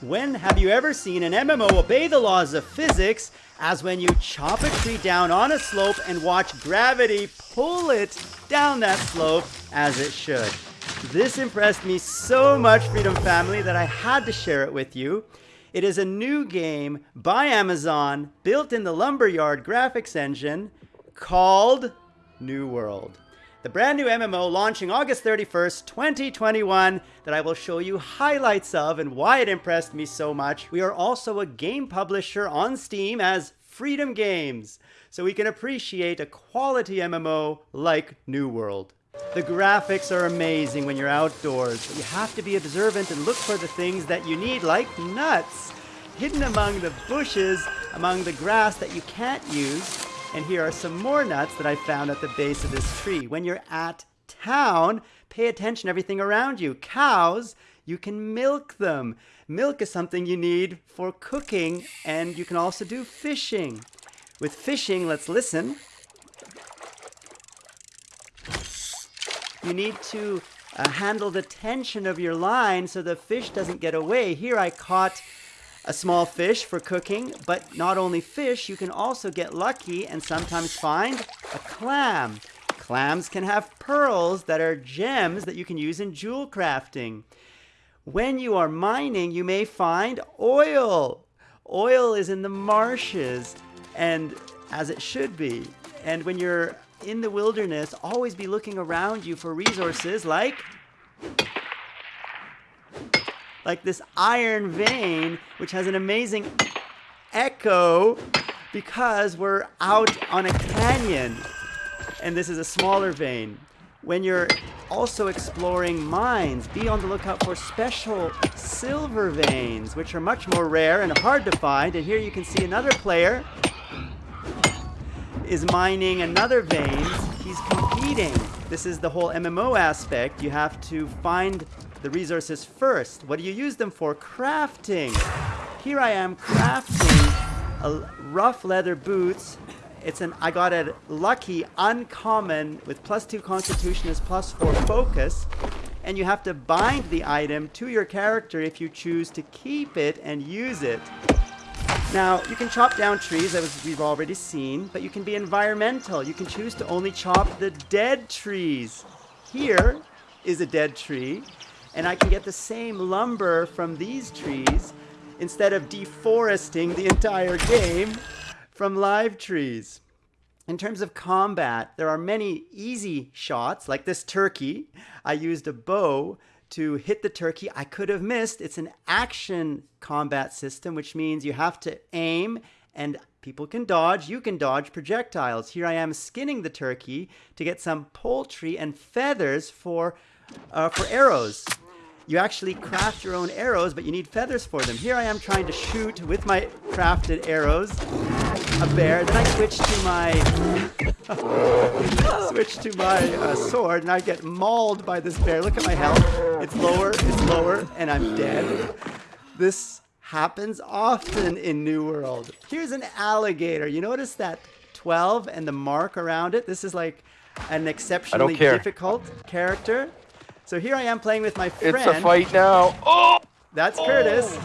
When have you ever seen an MMO obey the laws of physics as when you chop a tree down on a slope and watch gravity pull it down that slope as it should? This impressed me so much, Freedom Family, that I had to share it with you. It is a new game by Amazon built in the Lumberyard graphics engine called New World. The brand new MMO launching August 31st, 2021, that I will show you highlights of and why it impressed me so much. We are also a game publisher on Steam as Freedom Games, so we can appreciate a quality MMO like New World. The graphics are amazing when you're outdoors, but you have to be observant and look for the things that you need, like nuts, hidden among the bushes, among the grass that you can't use, and here are some more nuts that I found at the base of this tree. When you're at town, pay attention to everything around you. Cows, you can milk them. Milk is something you need for cooking, and you can also do fishing. With fishing, let's listen. You need to uh, handle the tension of your line so the fish doesn't get away. Here I caught a small fish for cooking, but not only fish, you can also get lucky and sometimes find a clam. Clams can have pearls that are gems that you can use in jewel crafting. When you are mining, you may find oil. Oil is in the marshes, and as it should be. And when you're in the wilderness, always be looking around you for resources like like this iron vein, which has an amazing echo because we're out on a canyon. And this is a smaller vein. When you're also exploring mines, be on the lookout for special silver veins, which are much more rare and hard to find. And here you can see another player is mining another vein. He's competing. This is the whole MMO aspect. You have to find the resources first. What do you use them for? Crafting. Here I am crafting a rough leather boots. It's an I got a lucky uncommon with plus two constitution is plus four focus. And you have to bind the item to your character if you choose to keep it and use it. Now, you can chop down trees, as we've already seen, but you can be environmental. You can choose to only chop the dead trees. Here is a dead tree, and I can get the same lumber from these trees instead of deforesting the entire game from live trees. In terms of combat, there are many easy shots, like this turkey. I used a bow to hit the turkey. I could have missed. It's an action combat system, which means you have to aim and people can dodge. You can dodge projectiles. Here I am skinning the turkey to get some poultry and feathers for uh, for arrows. You actually craft your own arrows, but you need feathers for them. Here I am trying to shoot with my crafted arrows a bear. Then I switch to my switch to my uh, sword, and I get mauled by this bear. Look at my health. It's lower, it's lower, and I'm dead. This happens often in New World. Here's an alligator. You notice that 12 and the mark around it? This is like an exceptionally difficult character. So here I am playing with my friend. It's a fight now. Oh! That's oh. Curtis.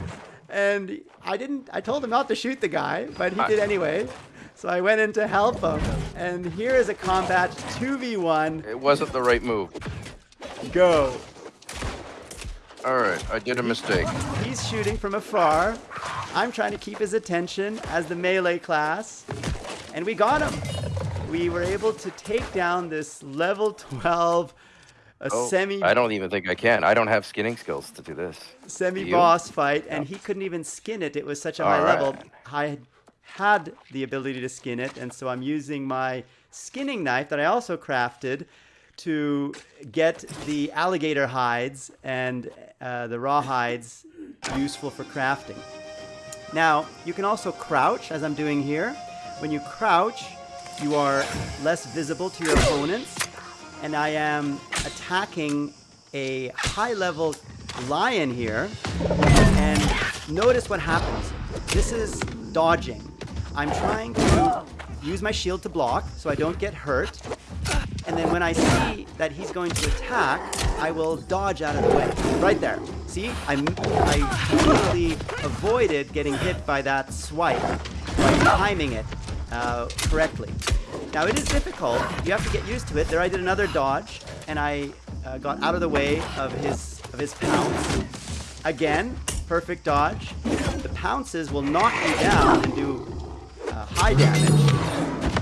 And I didn't, I told him not to shoot the guy, but he did anyway. So I went in to help him. And here is a combat 2v1. It wasn't the right move. Go. All right, I did a mistake. He's shooting from afar. I'm trying to keep his attention as the melee class. And we got him. We were able to take down this level 12 a oh, semi. I don't even think I can. I don't have skinning skills to do this. Semi boss fight, and he couldn't even skin it. It was such a All high right. level. I had the ability to skin it, and so I'm using my skinning knife that I also crafted to get the alligator hides and uh, the raw hides useful for crafting. Now, you can also crouch, as I'm doing here. When you crouch, you are less visible to your opponents, and I am attacking a high-level lion here. And notice what happens. This is dodging. I'm trying to use my shield to block so I don't get hurt. And then when I see that he's going to attack, I will dodge out of the way. Right there. See, I, I completely avoided getting hit by that swipe by timing it uh, correctly. Now it is difficult. You have to get used to it. There I did another dodge, and I uh, got out of the way of his of his pounce. Again, perfect dodge. The pounces will knock you down and do uh, high damage.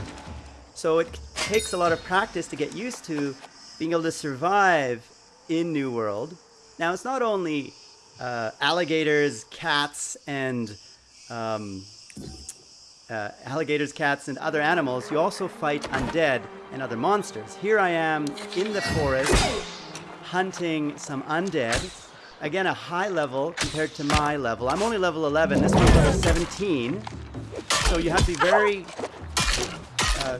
So it takes a lot of practice to get used to being able to survive in New World. Now it's not only uh, alligators, cats, and um, uh, alligators, cats, and other animals. You also fight undead and other monsters. Here I am in the forest hunting some undead. Again, a high level compared to my level. I'm only level 11. This one's level 17. So you have to be very uh,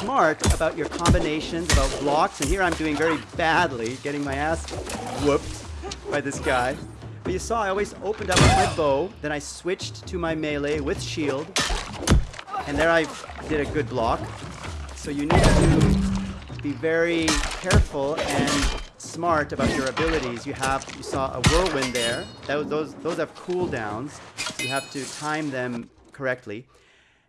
smart about your combinations, about blocks. And here I'm doing very badly, getting my ass whooped by this guy. But you saw I always opened up with my bow, then I switched to my melee with shield, and there I did a good block. So you need to be very careful and smart about your abilities. You have, you saw a whirlwind there. That, those, those have cooldowns. You have to time them correctly.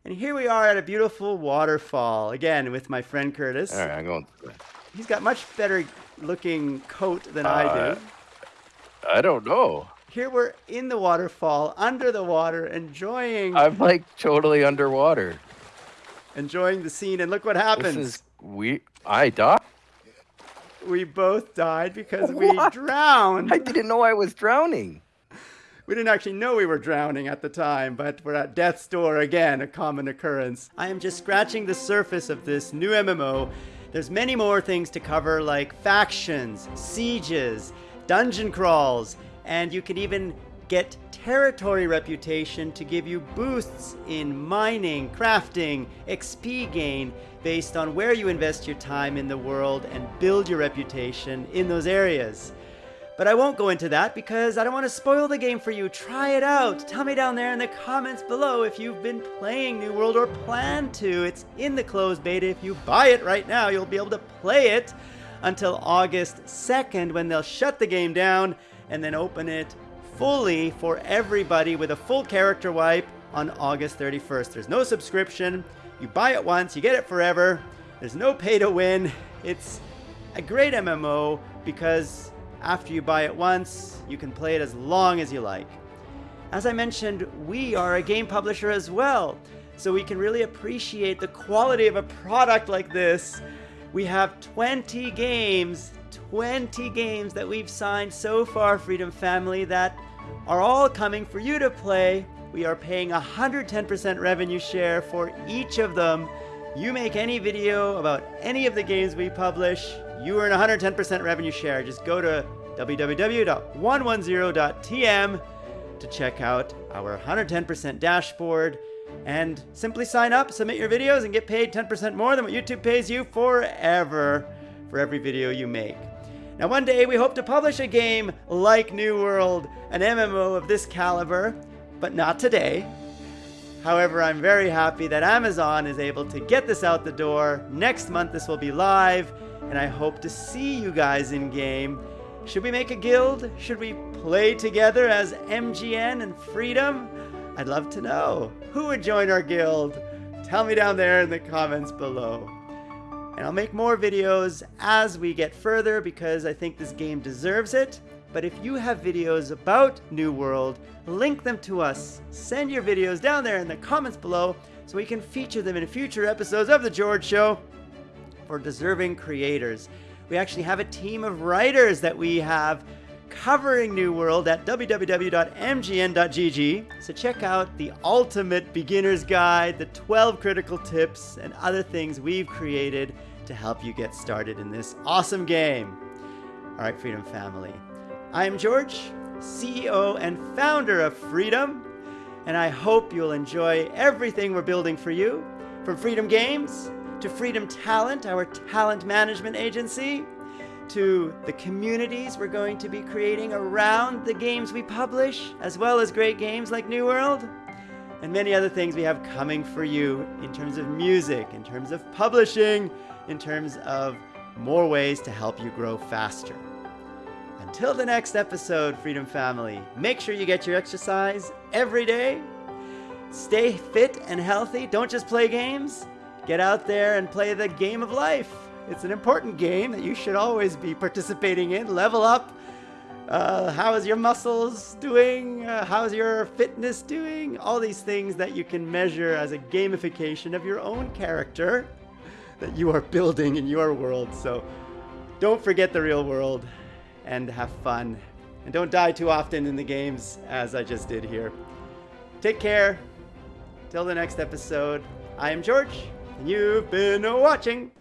And here we are at a beautiful waterfall, again, with my friend Curtis. All right, I'm going. He's got much better looking coat than I Uh, do. I don't know. Here we're in the waterfall, under the water, enjoying I'm like totally underwater. enjoying the scene. And look what This happens. is we. I died. We both died because we drowned. I didn't know I was drowning. We didn't actually know we were drowning at the time, but we're at death's door again, a common occurrence. I am just scratching the surface of this new MMO. There's many more things to cover, like factions, sieges, dungeon crawls, and you can even get territory reputation to give you boosts in mining, crafting, XP gain based on where you invest your time in the world and build your reputation in those areas. But I won't go into that because I don't want to spoil the game for you. Try it out. Tell me down there in the comments below if you've been playing New World or plan to. It's in the closed beta. If you buy it right now, you'll be able to play it until August 2nd when they'll shut the game down and then open it fully for everybody with a full character wipe on August 31st. There's no subscription. You buy it once, you get it forever. There's no pay to win. It's a great MMO because after you buy it once, you can play it as long as you like. As I mentioned, we are a game publisher as well, so we can really appreciate the quality of a product like this. We have 20 games, 20 games that we've signed so far, Freedom Family, that are all coming for you to play. We are paying 110% revenue share for each of them. You make any video about any of the games we publish, you earn 110% revenue share. Just go to www.110.tm to check out our 110% dashboard and simply sign up, submit your videos, and get paid 10% more than what YouTube pays you forever for every video you make. Now, one day we hope to publish a game like New World, an MMO of this caliber, but not today. However, I'm very happy that Amazon is able to get this out the door. Next month, this will be live, and I hope to see you guys in game. Should we make a guild? Should we play together as MGN and Freedom? I'd love to know. Who would join our guild? Tell me down there in the comments below. And I'll make more videos as we get further because I think this game deserves it. But if you have videos about New World, link them to us. Send your videos down there in the comments below so we can feature them in future episodes of The George Show for deserving creators. We actually have a team of writers that we have covering New World at www.mgn.gg. So check out the ultimate beginner's guide, the 12 critical tips, and other things we've created to help you get started in this awesome game. All right, Freedom Family. I am George, CEO and founder of Freedom, and I hope you'll enjoy everything we're building for you from Freedom Games to Freedom Talent, our talent management agency, to the communities we're going to be creating around the games we publish, as well as great games like New World, and many other things we have coming for you in terms of music, in terms of publishing, in terms of more ways to help you grow faster. Until the next episode, Freedom Family, make sure you get your exercise every day. Stay fit and healthy. Don't just play games. Get out there and play the game of life. It's an important game that you should always be participating in. Level up. Uh, how is your muscles doing? Uh, how's your fitness doing? All these things that you can measure as a gamification of your own character that you are building in your world. So don't forget the real world and have fun. And don't die too often in the games as I just did here. Take care. Till the next episode, I am George, and you've been watching.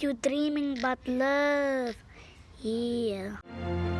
You dreaming but love. Yeah.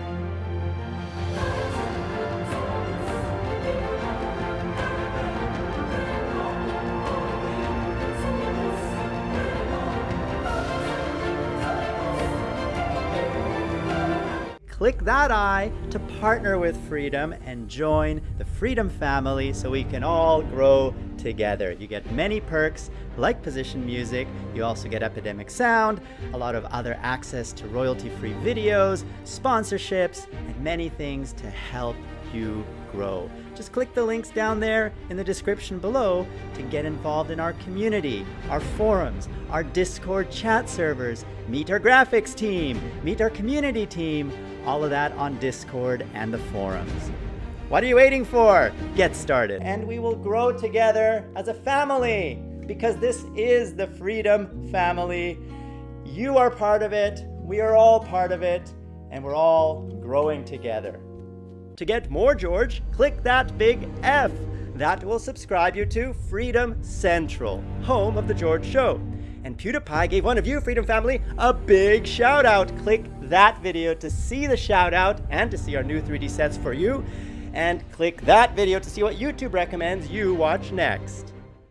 Click that I to partner with Freedom and join the Freedom family so we can all grow together. You get many perks like position music, you also get Epidemic Sound, a lot of other access to royalty free videos, sponsorships, and many things to help you grow. Just click the links down there in the description below to get involved in our community, our forums, our Discord chat servers, meet our graphics team, meet our community team, all of that on Discord and the forums. What are you waiting for? Get started. And we will grow together as a family because this is the Freedom Family. You are part of it, we are all part of it, and we're all growing together. To get more George, click that big F. That will subscribe you to Freedom Central, home of The George Show. And PewDiePie gave one of you, Freedom Family, a big shout out. Click that video to see the shout out and to see our new 3D sets for you. And click that video to see what YouTube recommends you watch next.